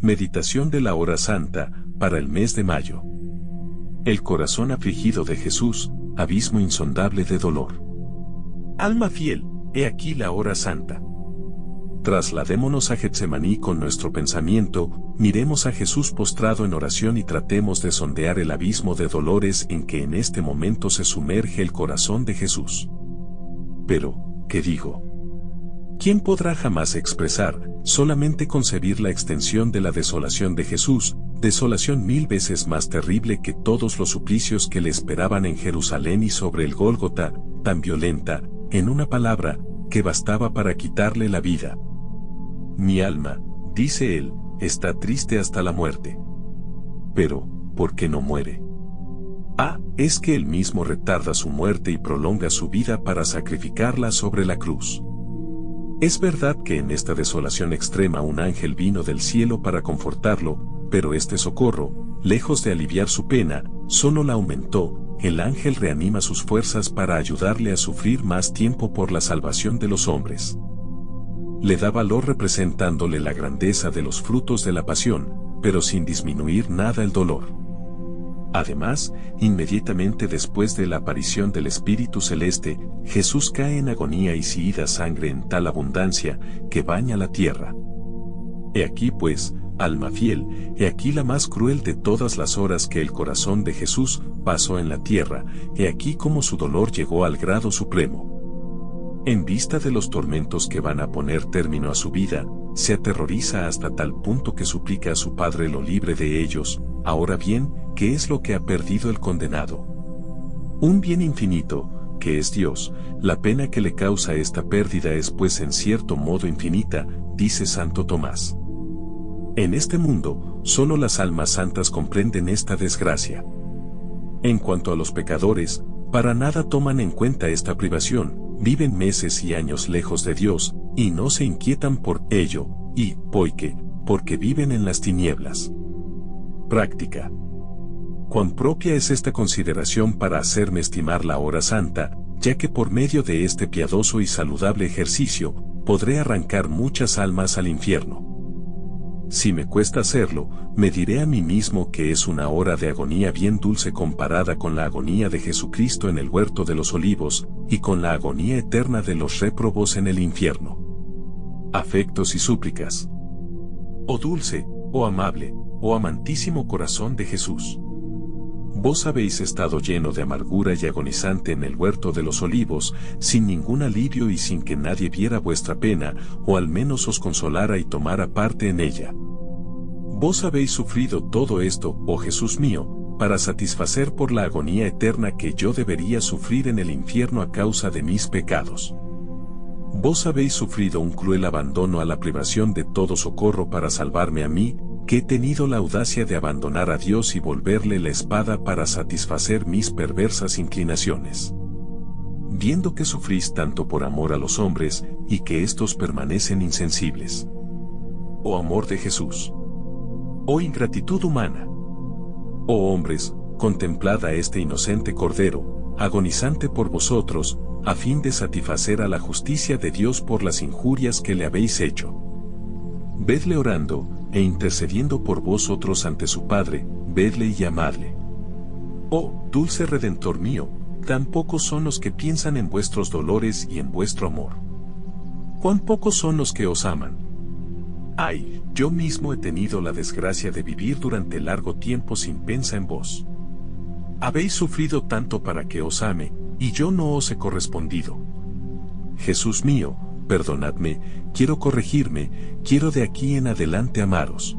Meditación de la hora santa, para el mes de mayo. El corazón afligido de Jesús, abismo insondable de dolor. Alma fiel, he aquí la hora santa. Trasladémonos a Getsemaní con nuestro pensamiento, miremos a Jesús postrado en oración y tratemos de sondear el abismo de dolores en que en este momento se sumerge el corazón de Jesús. Pero, ¿qué digo? ¿Quién podrá jamás expresar, solamente concebir la extensión de la desolación de Jesús, desolación mil veces más terrible que todos los suplicios que le esperaban en Jerusalén y sobre el Gólgota, tan violenta, en una palabra, que bastaba para quitarle la vida? Mi alma, dice él, está triste hasta la muerte. Pero, ¿por qué no muere? Ah, es que él mismo retarda su muerte y prolonga su vida para sacrificarla sobre la cruz. Es verdad que en esta desolación extrema un ángel vino del cielo para confortarlo, pero este socorro, lejos de aliviar su pena, solo la aumentó, el ángel reanima sus fuerzas para ayudarle a sufrir más tiempo por la salvación de los hombres. Le da valor representándole la grandeza de los frutos de la pasión, pero sin disminuir nada el dolor. Además, inmediatamente después de la aparición del Espíritu Celeste, Jesús cae en agonía y si da sangre en tal abundancia, que baña la tierra. He aquí pues, alma fiel, he aquí la más cruel de todas las horas que el corazón de Jesús pasó en la tierra, he aquí como su dolor llegó al grado supremo. En vista de los tormentos que van a poner término a su vida, se aterroriza hasta tal punto que suplica a su Padre lo libre de ellos, ahora bien, ¿qué es lo que ha perdido el condenado? Un bien infinito, que es Dios, la pena que le causa esta pérdida es pues en cierto modo infinita, dice Santo Tomás. En este mundo, solo las almas santas comprenden esta desgracia. En cuanto a los pecadores, para nada toman en cuenta esta privación, viven meses y años lejos de Dios, y no se inquietan por ello, y, porque, porque viven en las tinieblas. Práctica. Cuán propia es esta consideración para hacerme estimar la hora santa, ya que por medio de este piadoso y saludable ejercicio, podré arrancar muchas almas al infierno. Si me cuesta hacerlo, me diré a mí mismo que es una hora de agonía bien dulce comparada con la agonía de Jesucristo en el huerto de los olivos, y con la agonía eterna de los réprobos en el infierno. Afectos y súplicas. Oh dulce, oh amable, oh amantísimo corazón de Jesús. Vos habéis estado lleno de amargura y agonizante en el huerto de los olivos, sin ningún alivio y sin que nadie viera vuestra pena, o al menos os consolara y tomara parte en ella. Vos habéis sufrido todo esto, oh Jesús mío, para satisfacer por la agonía eterna que yo debería sufrir en el infierno a causa de mis pecados. Vos habéis sufrido un cruel abandono a la privación de todo socorro para salvarme a mí, que he tenido la audacia de abandonar a Dios y volverle la espada para satisfacer mis perversas inclinaciones. Viendo que sufrís tanto por amor a los hombres, y que éstos permanecen insensibles. Oh amor de Jesús. Oh ingratitud humana. Oh hombres, contemplad a este inocente Cordero, agonizante por vosotros, a fin de satisfacer a la justicia de Dios por las injurias que le habéis hecho. Vedle orando, e intercediendo por vosotros ante su Padre, vedle y llamadle. Oh, dulce Redentor mío, tan pocos son los que piensan en vuestros dolores y en vuestro amor. Cuán pocos son los que os aman. Ay, yo mismo he tenido la desgracia de vivir durante largo tiempo sin pensa en vos. Habéis sufrido tanto para que os ame, y yo no os he correspondido. Jesús mío, perdonadme, quiero corregirme, quiero de aquí en adelante amaros.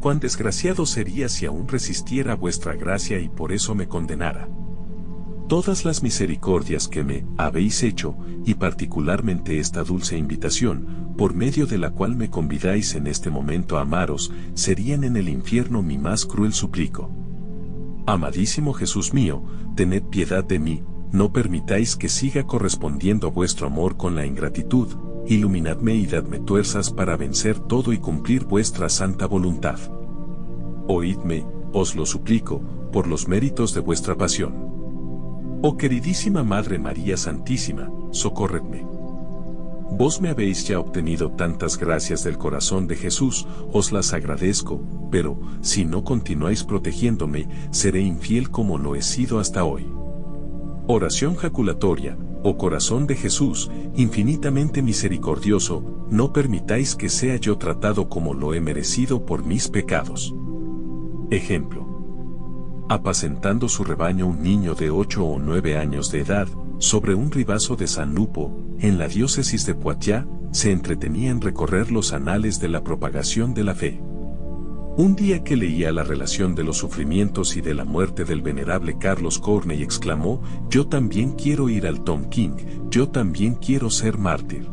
Cuán desgraciado sería si aún resistiera vuestra gracia y por eso me condenara. Todas las misericordias que me habéis hecho, y particularmente esta dulce invitación, por medio de la cual me convidáis en este momento a amaros, serían en el infierno mi más cruel suplico. Amadísimo Jesús mío, tened piedad de mí, no permitáis que siga correspondiendo vuestro amor con la ingratitud, iluminadme y dadme tuerzas para vencer todo y cumplir vuestra santa voluntad. Oídme, os lo suplico, por los méritos de vuestra pasión. Oh queridísima Madre María Santísima, socórredme. Vos me habéis ya obtenido tantas gracias del corazón de Jesús, os las agradezco, pero, si no continuáis protegiéndome, seré infiel como lo he sido hasta hoy. Oración jaculatoria, oh corazón de Jesús, infinitamente misericordioso, no permitáis que sea yo tratado como lo he merecido por mis pecados. Ejemplo. Apacentando su rebaño un niño de 8 o 9 años de edad, sobre un ribazo de San Lupo, en la diócesis de Poitiers, se entretenía en recorrer los anales de la propagación de la fe. Un día que leía la relación de los sufrimientos y de la muerte del venerable Carlos Corney exclamó, yo también quiero ir al Tom King, yo también quiero ser mártir.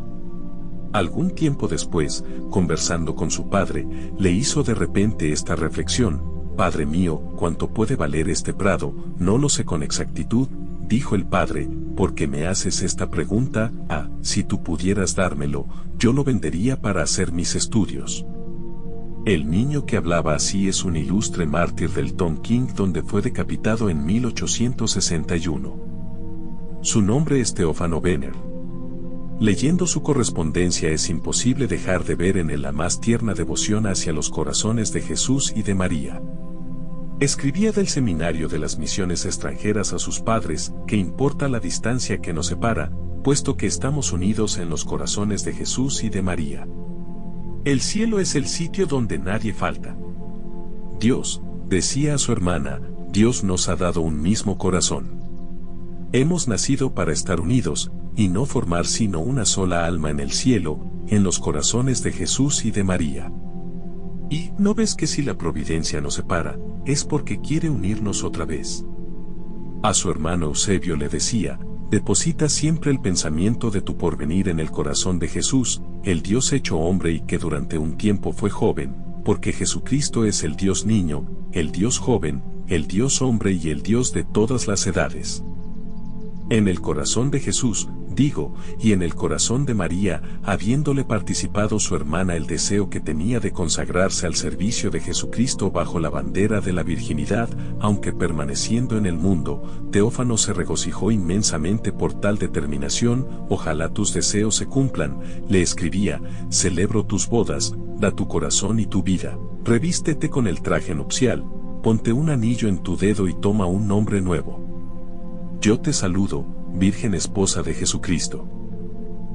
Algún tiempo después, conversando con su padre, le hizo de repente esta reflexión, Padre mío, ¿cuánto puede valer este prado? No lo sé con exactitud, dijo el padre, porque me haces esta pregunta, ah, si tú pudieras dármelo, yo lo vendería para hacer mis estudios. El niño que hablaba así es un ilustre mártir del Tom King donde fue decapitado en 1861. Su nombre es Teófano Benner. Leyendo su correspondencia es imposible dejar de ver en él la más tierna devoción hacia los corazones de Jesús y de María. Escribía del seminario de las misiones extranjeras a sus padres, que importa la distancia que nos separa, puesto que estamos unidos en los corazones de Jesús y de María. El cielo es el sitio donde nadie falta. Dios, decía a su hermana, Dios nos ha dado un mismo corazón. Hemos nacido para estar unidos, y no formar sino una sola alma en el cielo, en los corazones de Jesús y de María. Y no ves que si la providencia nos separa, es porque quiere unirnos otra vez. A su hermano Eusebio le decía, Deposita siempre el pensamiento de tu porvenir en el corazón de Jesús, el Dios hecho hombre y que durante un tiempo fue joven, porque Jesucristo es el Dios niño, el Dios joven, el Dios hombre y el Dios de todas las edades. En el corazón de Jesús, digo, y en el corazón de María, habiéndole participado su hermana el deseo que tenía de consagrarse al servicio de Jesucristo bajo la bandera de la virginidad, aunque permaneciendo en el mundo, Teófano se regocijó inmensamente por tal determinación, ojalá tus deseos se cumplan, le escribía, celebro tus bodas, da tu corazón y tu vida, revístete con el traje nupcial, ponte un anillo en tu dedo y toma un nombre nuevo. Yo te saludo, Virgen Esposa de Jesucristo.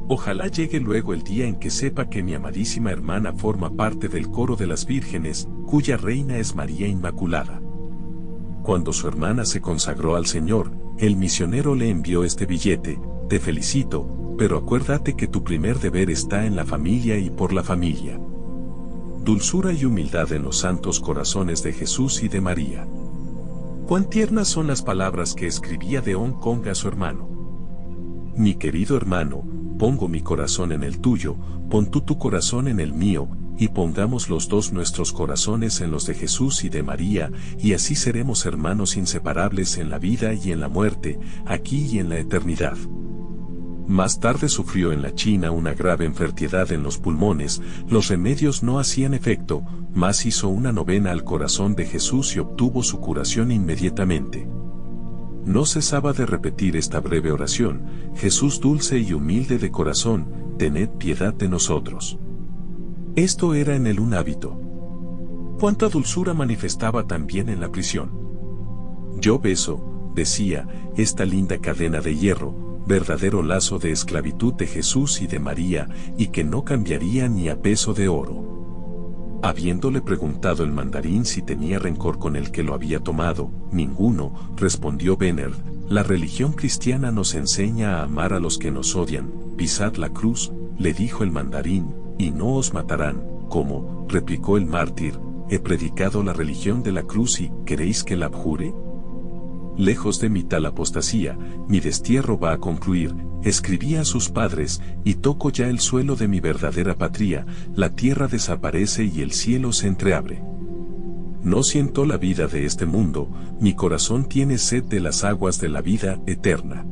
Ojalá llegue luego el día en que sepa que mi amadísima hermana forma parte del coro de las vírgenes, cuya reina es María Inmaculada. Cuando su hermana se consagró al Señor, el misionero le envió este billete, te felicito, pero acuérdate que tu primer deber está en la familia y por la familia. Dulzura y humildad en los santos corazones de Jesús y de María. Cuán tiernas son las palabras que escribía de Hong Kong a su hermano. Mi querido hermano, pongo mi corazón en el tuyo, pon tú tu corazón en el mío, y pongamos los dos nuestros corazones en los de Jesús y de María, y así seremos hermanos inseparables en la vida y en la muerte, aquí y en la eternidad. Más tarde sufrió en la China una grave enfermedad en los pulmones, los remedios no hacían efecto, más hizo una novena al corazón de Jesús y obtuvo su curación inmediatamente. No cesaba de repetir esta breve oración, Jesús dulce y humilde de corazón, tened piedad de nosotros. Esto era en él un hábito. Cuánta dulzura manifestaba también en la prisión. Yo beso, decía, esta linda cadena de hierro, verdadero lazo de esclavitud de Jesús y de María, y que no cambiaría ni a peso de oro. Habiéndole preguntado el mandarín si tenía rencor con el que lo había tomado, ninguno, respondió Benner, la religión cristiana nos enseña a amar a los que nos odian, pisad la cruz, le dijo el mandarín, y no os matarán, como, replicó el mártir, he predicado la religión de la cruz y, ¿queréis que la abjure? Lejos de mi tal apostasía, mi destierro va a concluir, escribía a sus padres, y toco ya el suelo de mi verdadera patria, la tierra desaparece y el cielo se entreabre. No siento la vida de este mundo, mi corazón tiene sed de las aguas de la vida eterna.